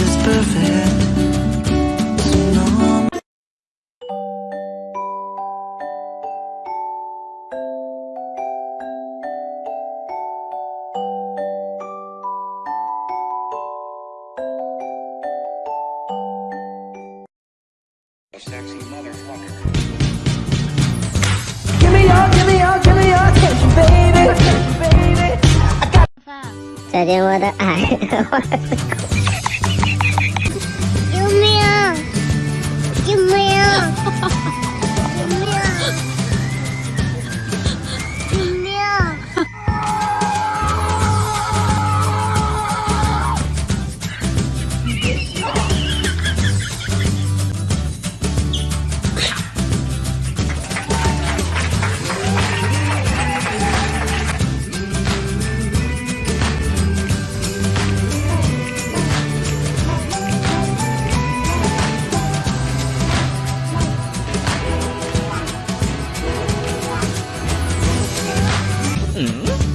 just perfect Give me your, give me your, give me your attention, baby. Attention, baby. I got. 再见，我的爱。嗯。